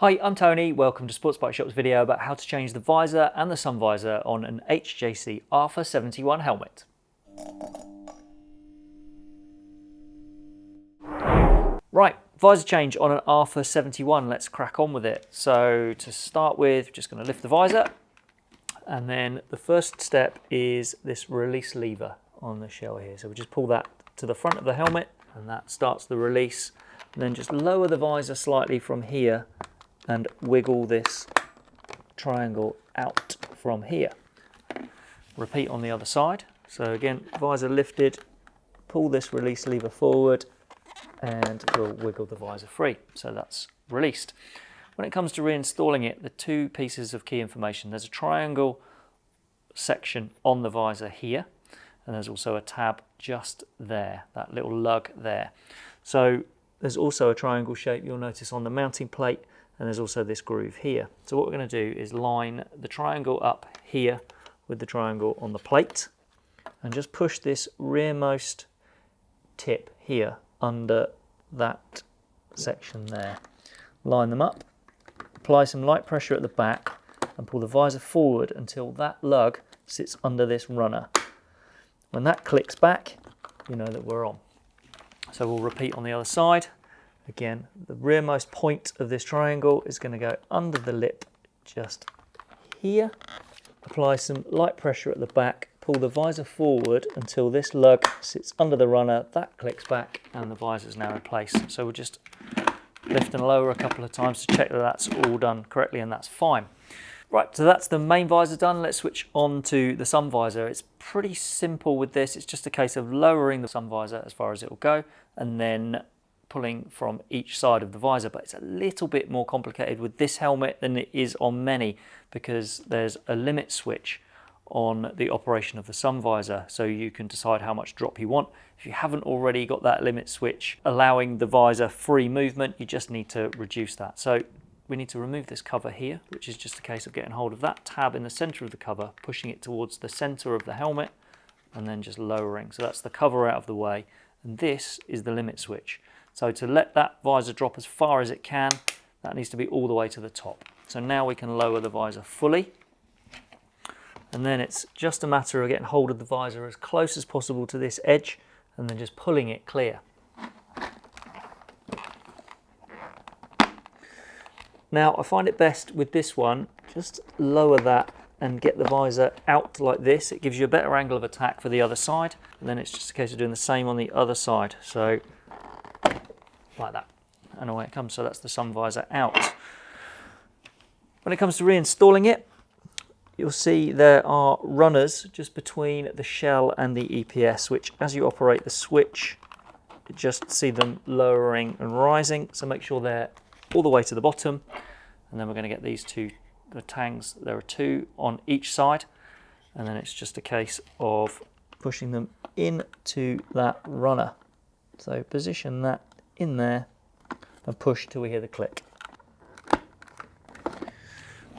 Hi, I'm Tony. Welcome to Sports Bike Shop's video about how to change the visor and the sun visor on an HJC Alpha 71 helmet. Right, visor change on an Alpha 71. Let's crack on with it. So to start with, just going to lift the visor. And then the first step is this release lever on the shell here. So we just pull that to the front of the helmet and that starts the release. And then just lower the visor slightly from here and wiggle this triangle out from here. Repeat on the other side. So again, visor lifted, pull this release lever forward and we'll wiggle the visor free. So that's released. When it comes to reinstalling it, the two pieces of key information, there's a triangle section on the visor here, and there's also a tab just there, that little lug there. So there's also a triangle shape you'll notice on the mounting plate and there's also this groove here. So what we're going to do is line the triangle up here with the triangle on the plate and just push this rearmost tip here under that section there. Line them up, apply some light pressure at the back and pull the visor forward until that lug sits under this runner. When that clicks back, you know that we're on. So we'll repeat on the other side. Again, the rearmost point of this triangle is going to go under the lip just here. Apply some light pressure at the back, pull the visor forward until this lug sits under the runner, that clicks back and the visor is now in place. So we'll just lift and lower a couple of times to check that that's all done correctly and that's fine. Right, so that's the main visor done. Let's switch on to the sun visor. It's pretty simple with this. It's just a case of lowering the sun visor as far as it will go and then pulling from each side of the visor, but it's a little bit more complicated with this helmet than it is on many because there's a limit switch on the operation of the sun visor so you can decide how much drop you want. If you haven't already got that limit switch allowing the visor free movement, you just need to reduce that. So we need to remove this cover here, which is just a case of getting hold of that tab in the center of the cover, pushing it towards the center of the helmet, and then just lowering. So that's the cover out of the way. And this is the limit switch. So to let that visor drop as far as it can, that needs to be all the way to the top. So now we can lower the visor fully. And then it's just a matter of getting hold of the visor as close as possible to this edge and then just pulling it clear. Now I find it best with this one, just lower that and get the visor out like this. It gives you a better angle of attack for the other side. And then it's just a case of doing the same on the other side. So like that. And away it comes. So that's the sun visor out. When it comes to reinstalling it you'll see there are runners just between the shell and the EPS which as you operate the switch you just see them lowering and rising. So make sure they're all the way to the bottom. And then we're going to get these two the tangs there are two on each side. And then it's just a case of pushing them into that runner. So position that in there and push till we hear the click.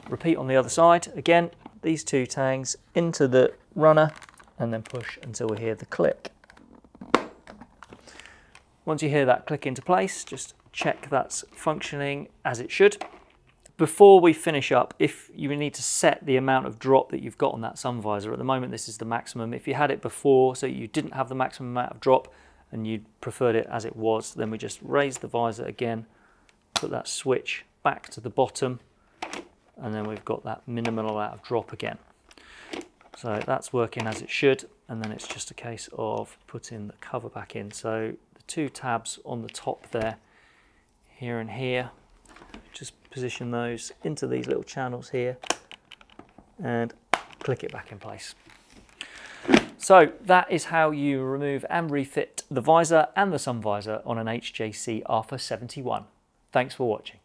Repeat on the other side. Again, these two tangs into the runner and then push until we hear the click. Once you hear that click into place, just check that's functioning as it should. Before we finish up, if you need to set the amount of drop that you've got on that sun visor, at the moment this is the maximum. If you had it before, so you didn't have the maximum amount of drop, and you preferred it as it was, then we just raise the visor again, put that switch back to the bottom, and then we've got that minimal amount of drop again. So that's working as it should, and then it's just a case of putting the cover back in. So the two tabs on the top there, here and here, just position those into these little channels here, and click it back in place. So that is how you remove and refit the visor and the sun visor on an HJC Alpha 71. Thanks for watching.